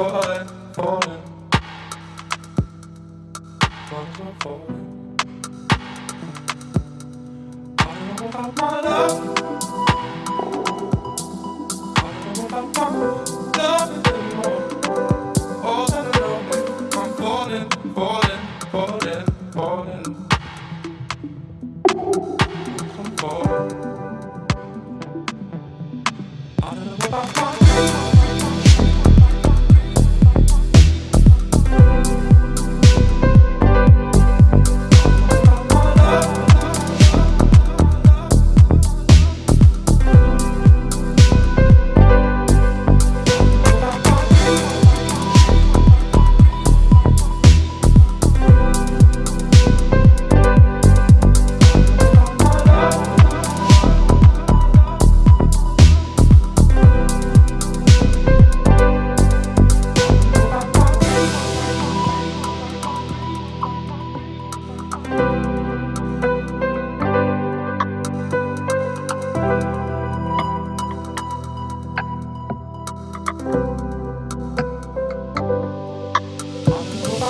falling, falling, falling. I don't know about my love. I don't know about my love anymore. All that I know is I'm falling, falling, falling, falling. Falling. I don't know about my